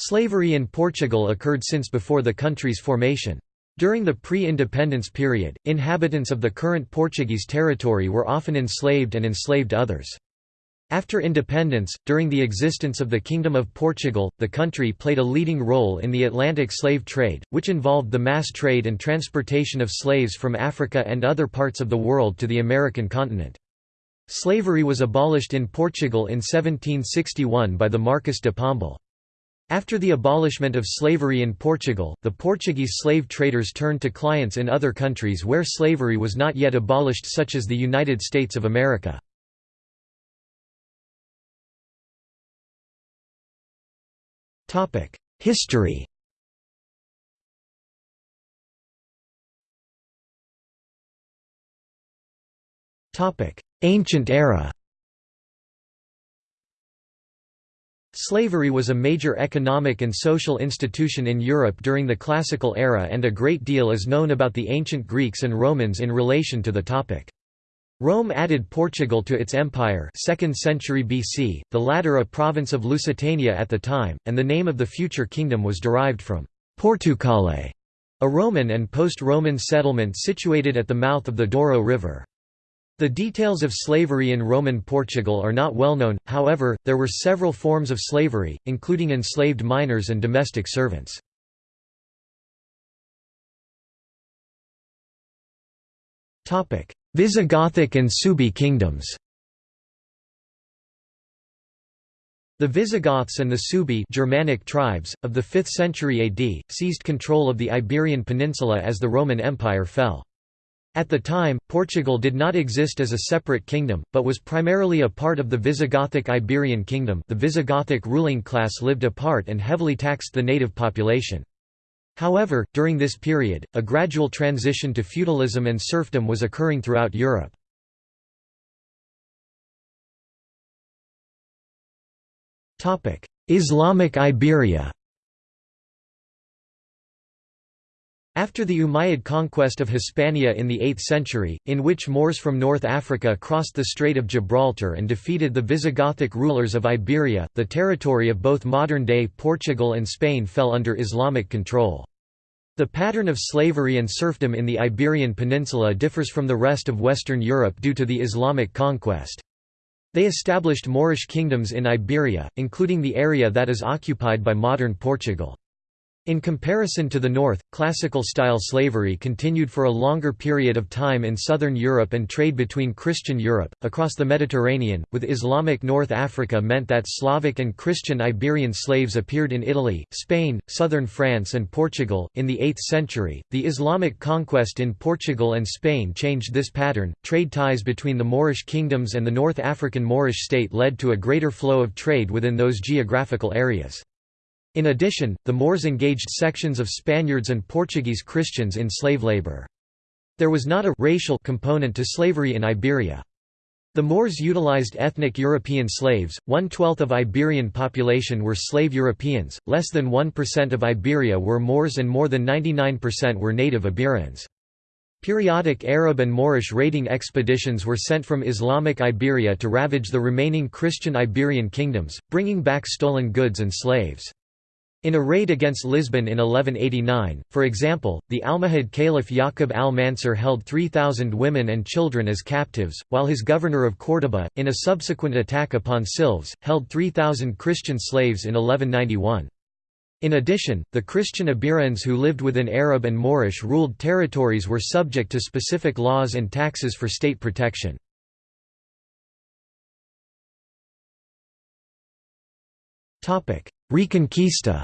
Slavery in Portugal occurred since before the country's formation. During the pre-independence period, inhabitants of the current Portuguese territory were often enslaved and enslaved others. After independence, during the existence of the Kingdom of Portugal, the country played a leading role in the Atlantic slave trade, which involved the mass trade and transportation of slaves from Africa and other parts of the world to the American continent. Slavery was abolished in Portugal in 1761 by the Marquess de Pombal. After the abolishment of slavery in Portugal, the Portuguese slave traders turned to clients in other countries where slavery was not yet abolished such as the United States of America. History Ancient era Slavery was a major economic and social institution in Europe during the Classical era and a great deal is known about the ancient Greeks and Romans in relation to the topic. Rome added Portugal to its empire 2nd century BC, the latter a province of Lusitania at the time, and the name of the future kingdom was derived from Portucale, a Roman and post-Roman settlement situated at the mouth of the Douro River. The details of slavery in Roman Portugal are not well known, however, there were several forms of slavery, including enslaved minors and domestic servants. Visigothic and Suebi kingdoms The Visigoths and the Suebi Germanic tribes, of the 5th century AD, seized control of the Iberian Peninsula as the Roman Empire fell. At the time, Portugal did not exist as a separate kingdom, but was primarily a part of the Visigothic Iberian kingdom the Visigothic ruling class lived apart and heavily taxed the native population. However, during this period, a gradual transition to feudalism and serfdom was occurring throughout Europe. Islamic Iberia After the Umayyad conquest of Hispania in the 8th century, in which Moors from North Africa crossed the Strait of Gibraltar and defeated the Visigothic rulers of Iberia, the territory of both modern-day Portugal and Spain fell under Islamic control. The pattern of slavery and serfdom in the Iberian Peninsula differs from the rest of Western Europe due to the Islamic conquest. They established Moorish kingdoms in Iberia, including the area that is occupied by modern Portugal. In comparison to the north, classical-style slavery continued for a longer period of time in southern Europe and trade between Christian Europe, across the Mediterranean, with Islamic North Africa meant that Slavic and Christian Iberian slaves appeared in Italy, Spain, southern France and Portugal. In the 8th century, the Islamic conquest in Portugal and Spain changed this pattern. Trade ties between the Moorish kingdoms and the North African Moorish state led to a greater flow of trade within those geographical areas. In addition, the Moors engaged sections of Spaniards and Portuguese Christians in slave labor. There was not a racial component to slavery in Iberia. The Moors utilized ethnic European slaves, one-twelfth of Iberian population were slave Europeans, less than 1% of Iberia were Moors and more than 99% were native Iberians. Periodic Arab and Moorish raiding expeditions were sent from Islamic Iberia to ravage the remaining Christian Iberian kingdoms, bringing back stolen goods and slaves. In a raid against Lisbon in 1189, for example, the Almohad Caliph Yaqub al-Mansur held 3,000 women and children as captives, while his governor of Córdoba, in a subsequent attack upon Silves, held 3,000 Christian slaves in 1191. In addition, the Christian Iberians who lived within Arab and Moorish-ruled territories were subject to specific laws and taxes for state protection. Reconquista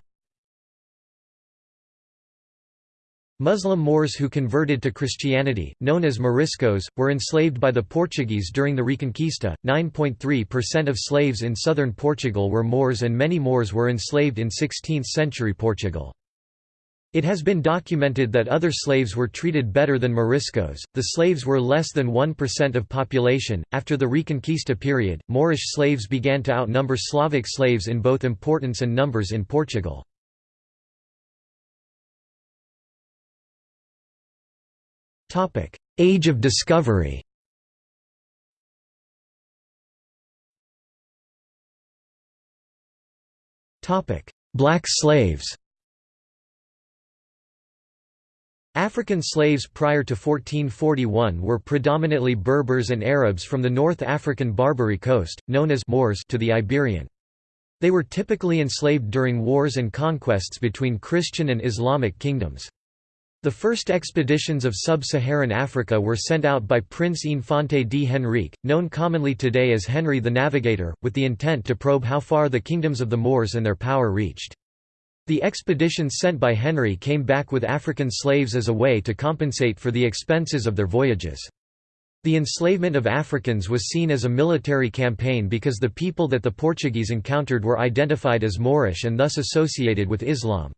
Muslim Moors who converted to Christianity, known as Moriscos, were enslaved by the Portuguese during the Reconquista. 9.3% of slaves in southern Portugal were Moors and many Moors were enslaved in 16th century Portugal. It has been documented that other slaves were treated better than Moriscos. The slaves were less than 1% of population. After the Reconquista period, Moorish slaves began to outnumber Slavic slaves in both importance and numbers in Portugal. Topic: Age of Discovery Topic: black slaves African slaves prior to 1441 were predominantly Berbers and Arabs from the North African Barbary coast, known as Moors to the Iberian. They were typically enslaved during wars and conquests between Christian and Islamic kingdoms. The first expeditions of sub-Saharan Africa were sent out by Prince Infante d Henrique, known commonly today as Henry the Navigator, with the intent to probe how far the kingdoms of the Moors and their power reached. The expeditions sent by Henry came back with African slaves as a way to compensate for the expenses of their voyages. The enslavement of Africans was seen as a military campaign because the people that the Portuguese encountered were identified as Moorish and thus associated with Islam.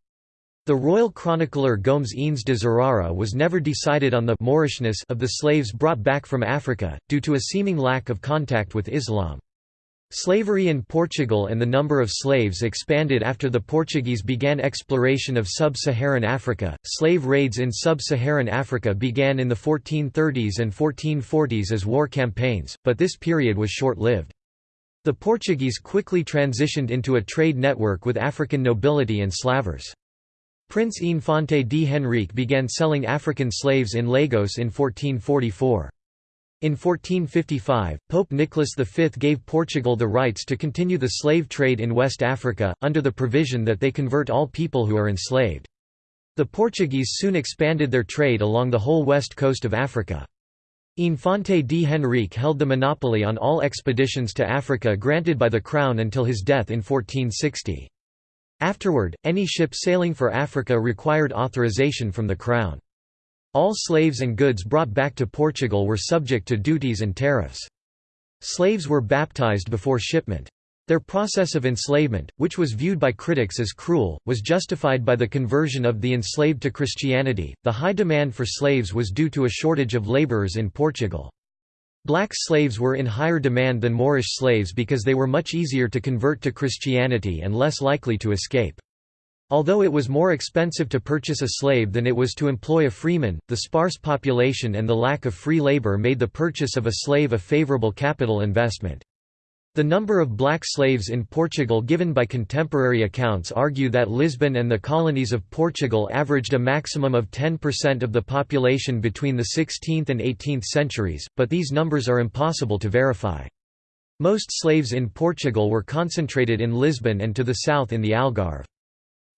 The royal chronicler Gomes Eanes de Zurara was never decided on the Moorishness of the slaves brought back from Africa, due to a seeming lack of contact with Islam. Slavery in Portugal and the number of slaves expanded after the Portuguese began exploration of sub-Saharan Africa. Slave raids in sub-Saharan Africa began in the 1430s and 1440s as war campaigns, but this period was short-lived. The Portuguese quickly transitioned into a trade network with African nobility and slavers. Prince Infante d Henrique began selling African slaves in Lagos in 1444. In 1455, Pope Nicholas V gave Portugal the rights to continue the slave trade in West Africa, under the provision that they convert all people who are enslaved. The Portuguese soon expanded their trade along the whole west coast of Africa. Infante d Henrique held the monopoly on all expeditions to Africa granted by the Crown until his death in 1460. Afterward, any ship sailing for Africa required authorization from the Crown. All slaves and goods brought back to Portugal were subject to duties and tariffs. Slaves were baptized before shipment. Their process of enslavement, which was viewed by critics as cruel, was justified by the conversion of the enslaved to Christianity. The high demand for slaves was due to a shortage of laborers in Portugal. Black slaves were in higher demand than Moorish slaves because they were much easier to convert to Christianity and less likely to escape. Although it was more expensive to purchase a slave than it was to employ a freeman, the sparse population and the lack of free labor made the purchase of a slave a favorable capital investment. The number of black slaves in Portugal given by contemporary accounts argue that Lisbon and the colonies of Portugal averaged a maximum of 10% of the population between the 16th and 18th centuries, but these numbers are impossible to verify. Most slaves in Portugal were concentrated in Lisbon and to the south in the Algarve.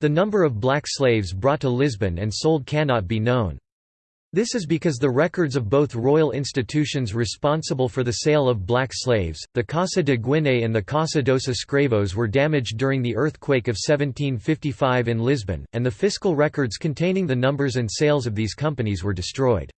The number of black slaves brought to Lisbon and sold cannot be known. This is because the records of both royal institutions responsible for the sale of black slaves, the Casa de Guiné and the Casa dos Escravos were damaged during the earthquake of 1755 in Lisbon, and the fiscal records containing the numbers and sales of these companies were destroyed.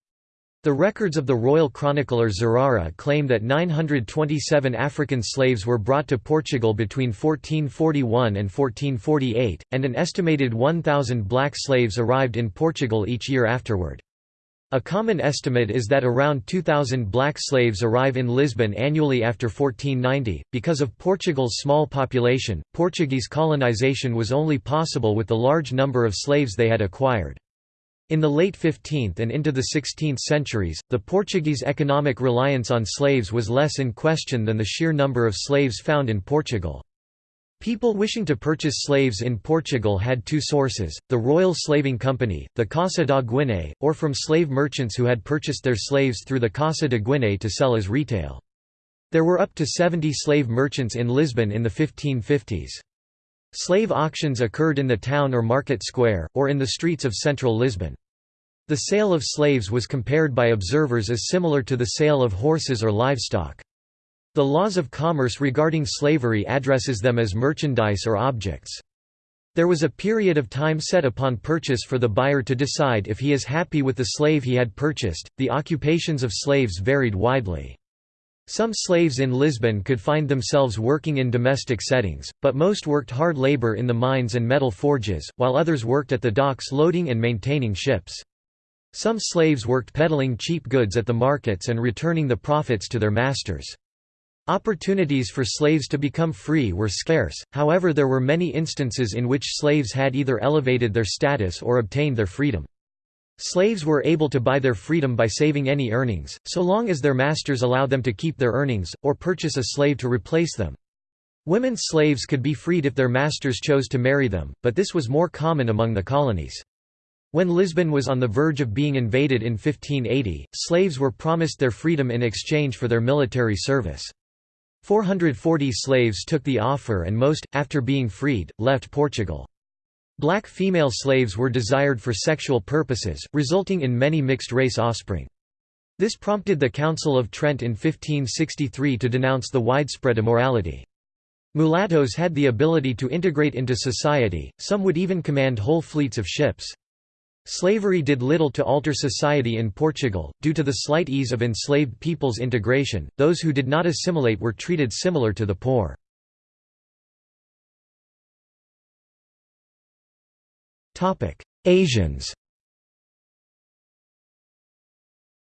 The records of the royal chronicler Zurara claim that 927 African slaves were brought to Portugal between 1441 and 1448, and an estimated 1,000 black slaves arrived in Portugal each year afterward. A common estimate is that around 2,000 black slaves arrive in Lisbon annually after 1490. Because of Portugal's small population, Portuguese colonization was only possible with the large number of slaves they had acquired. In the late 15th and into the 16th centuries, the Portuguese economic reliance on slaves was less in question than the sheer number of slaves found in Portugal. People wishing to purchase slaves in Portugal had two sources, the Royal Slaving Company, the Casa da Guiné, or from slave merchants who had purchased their slaves through the Casa de Guiné to sell as retail. There were up to 70 slave merchants in Lisbon in the 1550s. Slave auctions occurred in the town or market square, or in the streets of central Lisbon. The sale of slaves was compared by observers as similar to the sale of horses or livestock. The laws of commerce regarding slavery addresses them as merchandise or objects. There was a period of time set upon purchase for the buyer to decide if he is happy with the slave he had purchased. The occupations of slaves varied widely. Some slaves in Lisbon could find themselves working in domestic settings, but most worked hard labor in the mines and metal forges, while others worked at the docks loading and maintaining ships. Some slaves worked peddling cheap goods at the markets and returning the profits to their masters. Opportunities for slaves to become free were scarce, however there were many instances in which slaves had either elevated their status or obtained their freedom. Slaves were able to buy their freedom by saving any earnings, so long as their masters allowed them to keep their earnings, or purchase a slave to replace them. Women slaves could be freed if their masters chose to marry them, but this was more common among the colonies. When Lisbon was on the verge of being invaded in 1580, slaves were promised their freedom in exchange for their military service. 440 slaves took the offer and most, after being freed, left Portugal. Black female slaves were desired for sexual purposes, resulting in many mixed-race offspring. This prompted the Council of Trent in 1563 to denounce the widespread immorality. Mulattoes had the ability to integrate into society, some would even command whole fleets of ships. Slavery did little to alter society in Portugal, due to the slight ease of enslaved people's integration, those who did not assimilate were treated similar to the poor. Asians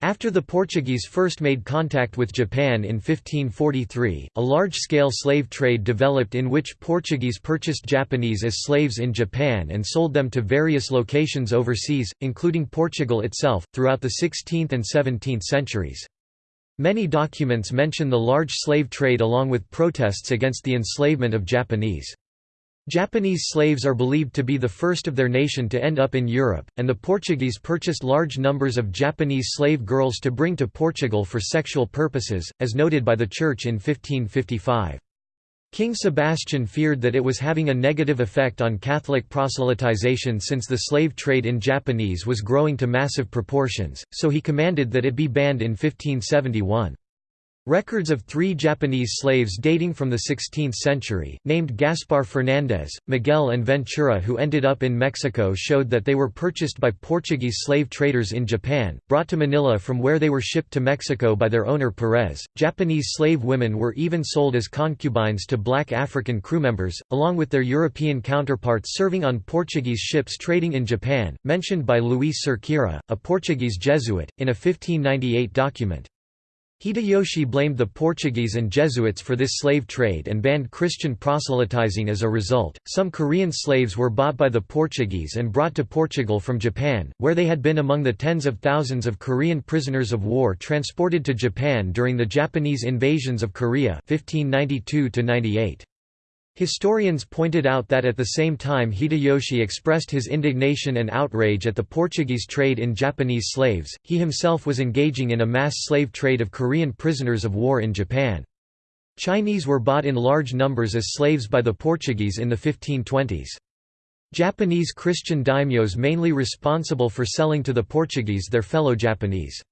After the Portuguese first made contact with Japan in 1543, a large-scale slave trade developed in which Portuguese purchased Japanese as slaves in Japan and sold them to various locations overseas, including Portugal itself, throughout the 16th and 17th centuries. Many documents mention the large slave trade along with protests against the enslavement of Japanese. Japanese slaves are believed to be the first of their nation to end up in Europe, and the Portuguese purchased large numbers of Japanese slave girls to bring to Portugal for sexual purposes, as noted by the Church in 1555. King Sebastian feared that it was having a negative effect on Catholic proselytization since the slave trade in Japanese was growing to massive proportions, so he commanded that it be banned in 1571. Records of three Japanese slaves dating from the 16th century, named Gaspar Fernandez, Miguel and Ventura who ended up in Mexico showed that they were purchased by Portuguese slave traders in Japan, brought to Manila from where they were shipped to Mexico by their owner Perez. Japanese slave women were even sold as concubines to black African crew members, along with their European counterparts serving on Portuguese ships trading in Japan, mentioned by Luis Cerqueira, a Portuguese Jesuit, in a 1598 document. Hideyoshi blamed the Portuguese and Jesuits for this slave trade and banned Christian proselytizing as a result. Some Korean slaves were bought by the Portuguese and brought to Portugal from Japan, where they had been among the tens of thousands of Korean prisoners of war transported to Japan during the Japanese invasions of Korea 1592 -98. Historians pointed out that at the same time Hideyoshi expressed his indignation and outrage at the Portuguese trade in Japanese slaves, he himself was engaging in a mass slave trade of Korean prisoners of war in Japan. Chinese were bought in large numbers as slaves by the Portuguese in the 1520s. Japanese Christian daimyos mainly responsible for selling to the Portuguese their fellow Japanese.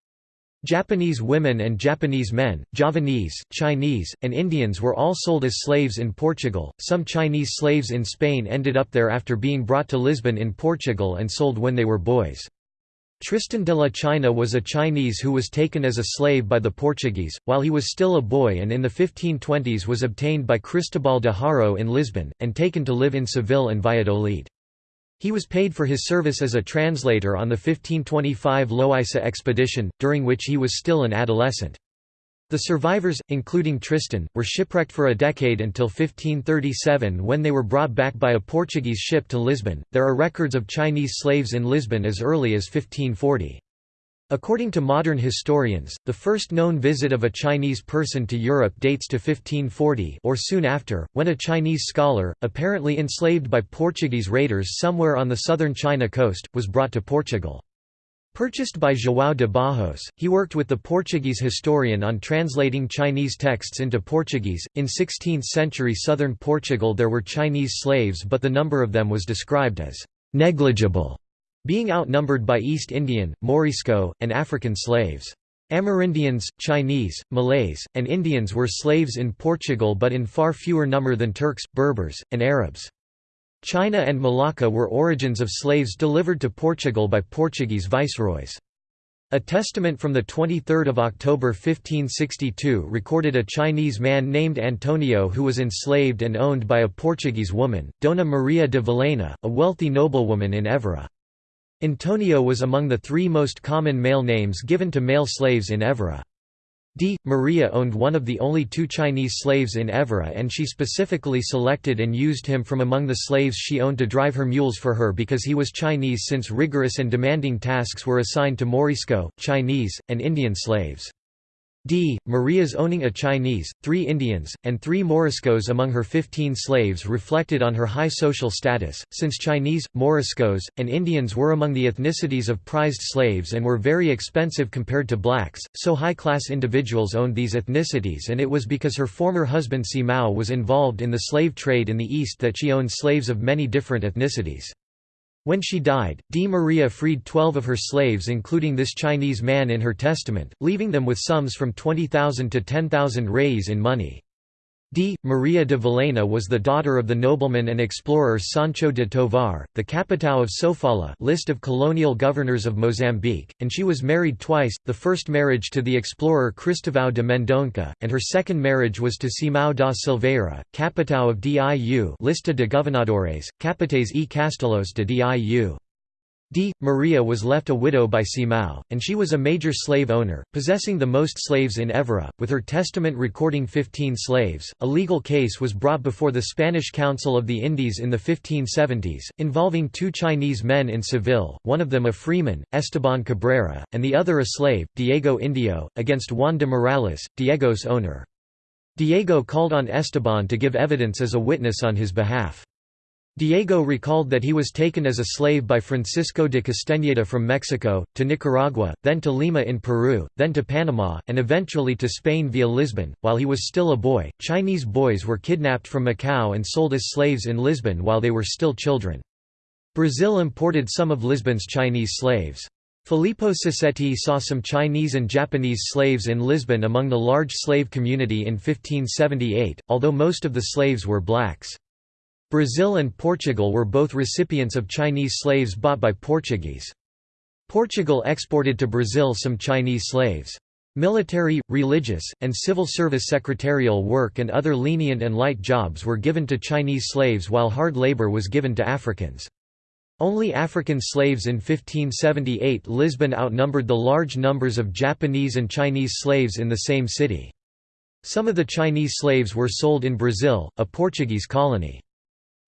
Japanese women and Japanese men, Javanese, Chinese, and Indians were all sold as slaves in Portugal. Some Chinese slaves in Spain ended up there after being brought to Lisbon in Portugal and sold when they were boys. Tristan de la China was a Chinese who was taken as a slave by the Portuguese, while he was still a boy and in the 1520s was obtained by Cristobal de Haro in Lisbon, and taken to live in Seville and Valladolid. He was paid for his service as a translator on the 1525 Loaisa expedition, during which he was still an adolescent. The survivors, including Tristan, were shipwrecked for a decade until 1537 when they were brought back by a Portuguese ship to Lisbon. There are records of Chinese slaves in Lisbon as early as 1540. According to modern historians, the first known visit of a Chinese person to Europe dates to 1540 or soon after, when a Chinese scholar, apparently enslaved by Portuguese raiders somewhere on the southern China coast, was brought to Portugal. Purchased by João de Barros, he worked with the Portuguese historian on translating Chinese texts into Portuguese. In 16th century southern Portugal there were Chinese slaves but the number of them was described as negligible being outnumbered by East Indian, Morisco, and African slaves. Amerindians, Chinese, Malays, and Indians were slaves in Portugal but in far fewer number than Turks, Berbers, and Arabs. China and Malacca were origins of slaves delivered to Portugal by Portuguese viceroys. A testament from 23 October 1562 recorded a Chinese man named Antonio who was enslaved and owned by a Portuguese woman, Dona Maria de Vilhena, a wealthy noblewoman in Évora. Antonio was among the three most common male names given to male slaves in Évora. D. Maria owned one of the only two Chinese slaves in Évora and she specifically selected and used him from among the slaves she owned to drive her mules for her because he was Chinese since rigorous and demanding tasks were assigned to Morisco, Chinese, and Indian slaves. D. Maria's owning a Chinese, three Indians, and three Moriscos among her 15 slaves reflected on her high social status, since Chinese, Moriscos, and Indians were among the ethnicities of prized slaves and were very expensive compared to blacks, so high-class individuals owned these ethnicities and it was because her former husband Simao was involved in the slave trade in the East that she owned slaves of many different ethnicities. When she died, D. Maria freed twelve of her slaves including this Chinese man in her testament, leaving them with sums from 20,000 to 10,000 reis in money. D. Maria de Vilhena was the daughter of the nobleman and explorer Sancho de Tovar, the capitão of Sofala list of colonial governors of Mozambique, and she was married twice, the first marriage to the explorer Cristovão de Mendonça, and her second marriage was to Simão da Silveira, capitão of Diu Lista de Governadores, Capites e Castelos de Diu. D. Maria was left a widow by Simão, and she was a major slave owner, possessing the most slaves in Évora, with her testament recording 15 slaves. A legal case was brought before the Spanish Council of the Indies in the 1570s, involving two Chinese men in Seville, one of them a freeman, Esteban Cabrera, and the other a slave, Diego Indio, against Juan de Morales, Diego's owner. Diego called on Esteban to give evidence as a witness on his behalf. Diego recalled that he was taken as a slave by Francisco de Castañeda from Mexico, to Nicaragua, then to Lima in Peru, then to Panama, and eventually to Spain via Lisbon. While he was still a boy, Chinese boys were kidnapped from Macau and sold as slaves in Lisbon while they were still children. Brazil imported some of Lisbon's Chinese slaves. Filippo Sassetti saw some Chinese and Japanese slaves in Lisbon among the large slave community in 1578, although most of the slaves were blacks. Brazil and Portugal were both recipients of Chinese slaves bought by Portuguese. Portugal exported to Brazil some Chinese slaves. Military, religious, and civil service secretarial work and other lenient and light jobs were given to Chinese slaves while hard labor was given to Africans. Only African slaves in 1578 Lisbon outnumbered the large numbers of Japanese and Chinese slaves in the same city. Some of the Chinese slaves were sold in Brazil, a Portuguese colony.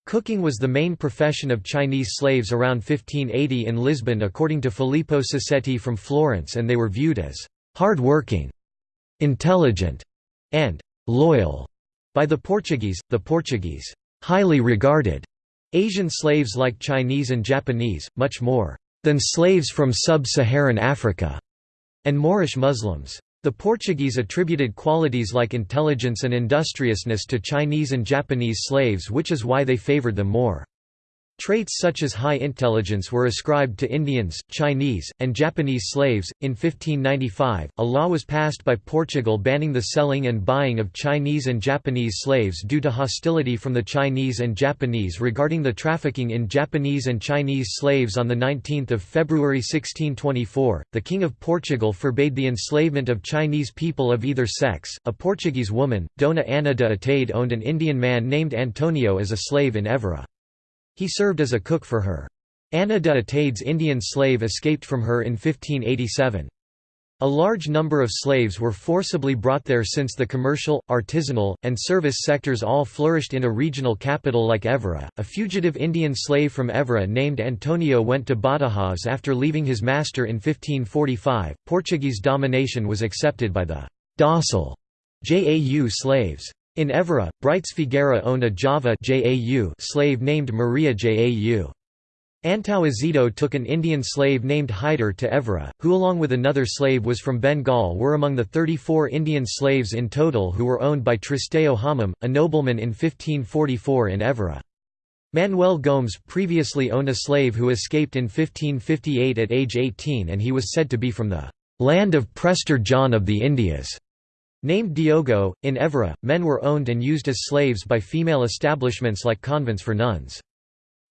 Cooking was the main profession of Chinese slaves around 1580 in Lisbon according to Filippo Sassetti from Florence and they were viewed as hard-working, intelligent, and loyal by the Portuguese. The Portuguese highly regarded Asian slaves like Chinese and Japanese, much more than slaves from sub-Saharan Africa, and Moorish Muslims. The Portuguese attributed qualities like intelligence and industriousness to Chinese and Japanese slaves which is why they favored them more. Traits such as high intelligence were ascribed to Indians, Chinese, and Japanese slaves. In 1595, a law was passed by Portugal banning the selling and buying of Chinese and Japanese slaves due to hostility from the Chinese and Japanese regarding the trafficking in Japanese and Chinese slaves. On 19 February 1624, the King of Portugal forbade the enslavement of Chinese people of either sex. A Portuguese woman, Dona Ana de Atade, owned an Indian man named Antonio as a slave in Évora. He served as a cook for her. Ana de Atade's Indian slave escaped from her in 1587. A large number of slaves were forcibly brought there since the commercial, artisanal, and service sectors all flourished in a regional capital like Évora. A fugitive Indian slave from Évora named Antonio went to Badajoz after leaving his master in 1545. Portuguese domination was accepted by the docile JAU slaves. In Évora, Brites Figueira owned a Java slave named Maria Jau. Antão Azedo took an Indian slave named Hyder to Évora, who along with another slave was from Bengal were among the 34 Indian slaves in total who were owned by Tristão Homem, a nobleman in 1544 in Évora. Manuel Gomes previously owned a slave who escaped in 1558 at age 18 and he was said to be from the "...land of Prester John of the Indias." Named Diogo, in Évora, men were owned and used as slaves by female establishments like convents for nuns.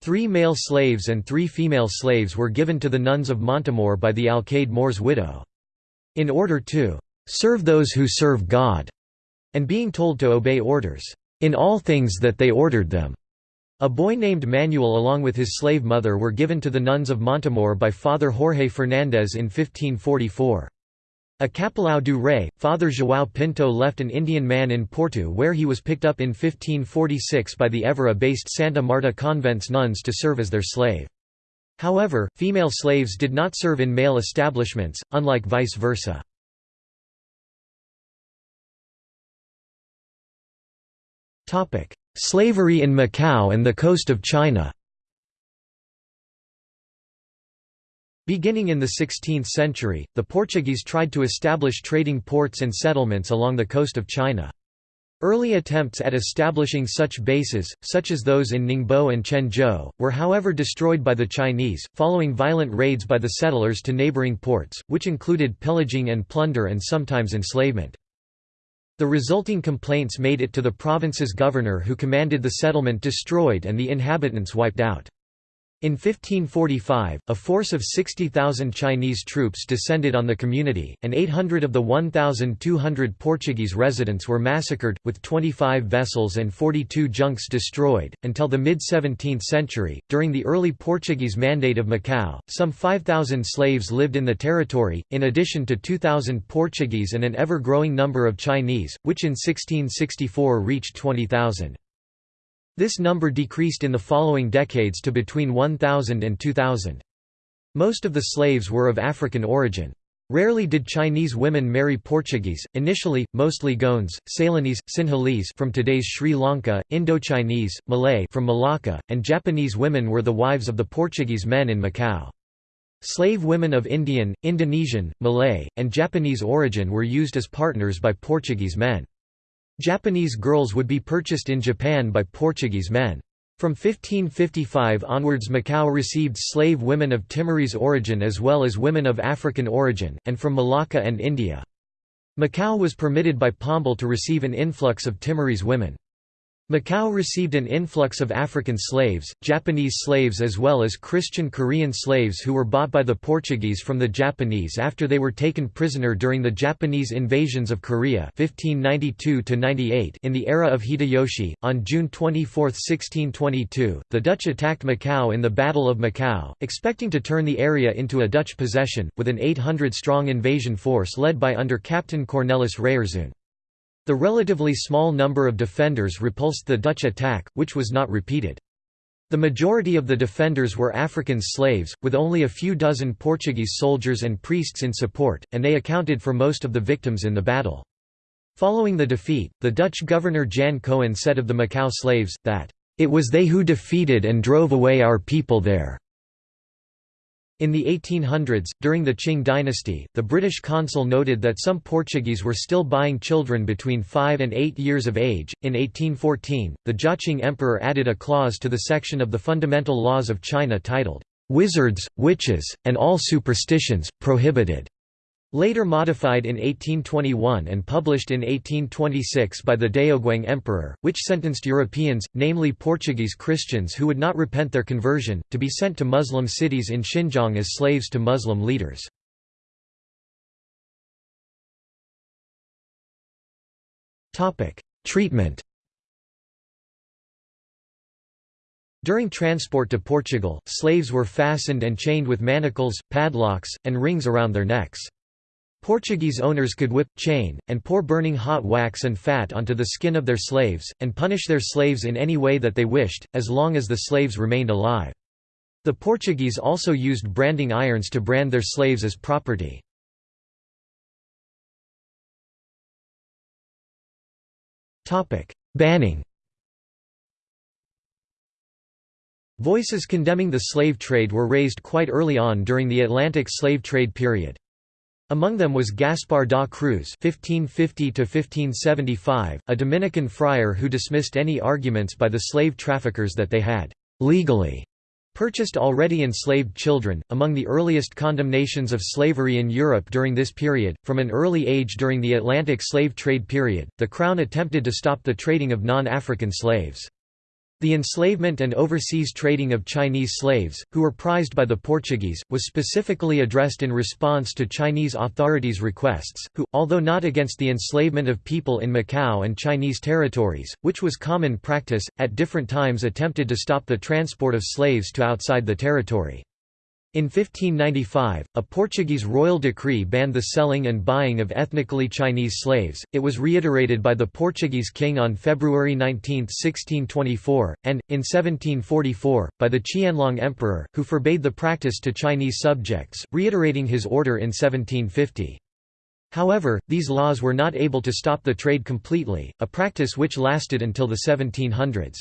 Three male slaves and three female slaves were given to the nuns of Montemor by the Alcaide-mor's widow. In order to "...serve those who serve God", and being told to obey orders, "...in all things that they ordered them." A boy named Manuel along with his slave mother were given to the nuns of Montemor by Father Jorge Fernandez in 1544. A Capelão do Rei, Father João Pinto left an Indian man in Porto where he was picked up in 1546 by the Évora-based Santa Marta convent's nuns to serve as their slave. However, female slaves did not serve in male establishments, unlike vice versa. Slavery in Macau and the coast of China Beginning in the 16th century, the Portuguese tried to establish trading ports and settlements along the coast of China. Early attempts at establishing such bases, such as those in Ningbo and Chenzhou, were however destroyed by the Chinese, following violent raids by the settlers to neighboring ports, which included pillaging and plunder and sometimes enslavement. The resulting complaints made it to the province's governor who commanded the settlement destroyed and the inhabitants wiped out. In 1545, a force of 60,000 Chinese troops descended on the community, and 800 of the 1,200 Portuguese residents were massacred, with 25 vessels and 42 junks destroyed. Until the mid 17th century, during the early Portuguese Mandate of Macau, some 5,000 slaves lived in the territory, in addition to 2,000 Portuguese and an ever growing number of Chinese, which in 1664 reached 20,000. This number decreased in the following decades to between 1,000 and 2,000. Most of the slaves were of African origin. Rarely did Chinese women marry Portuguese, initially, mostly Goans, Ceylonese, Sinhalese from today's Sri Lanka, Indo-Chinese, Malay from Malacca, and Japanese women were the wives of the Portuguese men in Macau. Slave women of Indian, Indonesian, Malay, and Japanese origin were used as partners by Portuguese men. Japanese girls would be purchased in Japan by Portuguese men. From 1555 onwards Macau received slave women of Timorese origin as well as women of African origin, and from Malacca and India. Macau was permitted by Pombal to receive an influx of Timorese women. Macau received an influx of African slaves, Japanese slaves as well as Christian Korean slaves who were bought by the Portuguese from the Japanese after they were taken prisoner during the Japanese invasions of Korea 1592 in the era of Hideyoshi. On June 24, 1622, the Dutch attacked Macau in the Battle of Macau, expecting to turn the area into a Dutch possession, with an 800-strong invasion force led by under Captain Cornelis Rayerszoon. The relatively small number of defenders repulsed the Dutch attack, which was not repeated. The majority of the defenders were African slaves, with only a few dozen Portuguese soldiers and priests in support, and they accounted for most of the victims in the battle. Following the defeat, the Dutch governor Jan Coen said of the Macau slaves, that, "...it was they who defeated and drove away our people there." In the 1800s, during the Qing dynasty, the British consul noted that some Portuguese were still buying children between 5 and 8 years of age. In 1814, the Jiaqing emperor added a clause to the section of the fundamental laws of China titled, Wizards, Witches, and all superstitions, prohibited. Later modified in 1821 and published in 1826 by the Daoguang Emperor, which sentenced Europeans, namely Portuguese Christians who would not repent their conversion, to be sent to Muslim cities in Xinjiang as slaves to Muslim leaders. Treatment During transport to Portugal, slaves were fastened and chained with manacles, padlocks, and rings around their necks. Portuguese owners could whip, chain, and pour burning hot wax and fat onto the skin of their slaves, and punish their slaves in any way that they wished, as long as the slaves remained alive. The Portuguese also used branding irons to brand their slaves as property. Banning Voices condemning the slave trade were raised quite early on during the Atlantic slave trade period. Among them was Gaspar da Cruz (1550–1575), a Dominican friar who dismissed any arguments by the slave traffickers that they had legally purchased already enslaved children. Among the earliest condemnations of slavery in Europe during this period, from an early age during the Atlantic slave trade period, the Crown attempted to stop the trading of non-African slaves. The enslavement and overseas trading of Chinese slaves, who were prized by the Portuguese, was specifically addressed in response to Chinese authorities' requests, who, although not against the enslavement of people in Macau and Chinese territories, which was common practice, at different times attempted to stop the transport of slaves to outside the territory. In 1595, a Portuguese royal decree banned the selling and buying of ethnically Chinese slaves, it was reiterated by the Portuguese king on February 19, 1624, and, in 1744, by the Qianlong emperor, who forbade the practice to Chinese subjects, reiterating his order in 1750. However, these laws were not able to stop the trade completely, a practice which lasted until the 1700s.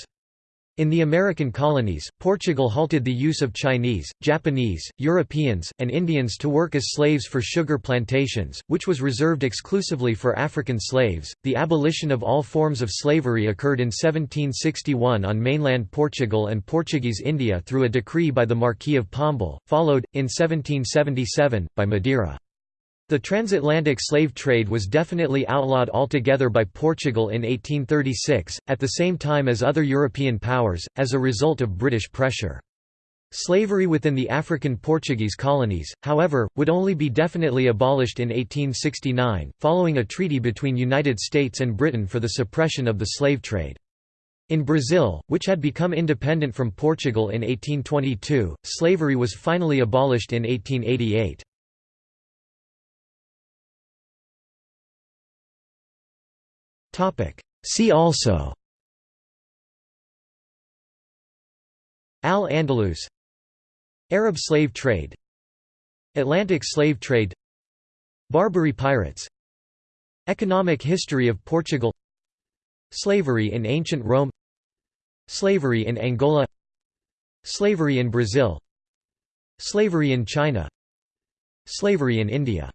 In the American colonies, Portugal halted the use of Chinese, Japanese, Europeans, and Indians to work as slaves for sugar plantations, which was reserved exclusively for African slaves. The abolition of all forms of slavery occurred in 1761 on mainland Portugal and Portuguese India through a decree by the Marquis of Pombal, followed, in 1777, by Madeira. The transatlantic slave trade was definitely outlawed altogether by Portugal in 1836, at the same time as other European powers, as a result of British pressure. Slavery within the African Portuguese colonies, however, would only be definitely abolished in 1869, following a treaty between United States and Britain for the suppression of the slave trade. In Brazil, which had become independent from Portugal in 1822, slavery was finally abolished in 1888. See also. Al-Andalus. Arab slave trade. Atlantic slave trade. Barbary pirates. Economic history of Portugal. Slavery in ancient Rome. Slavery in Angola. Slavery in Brazil. Slavery in China. Slavery in India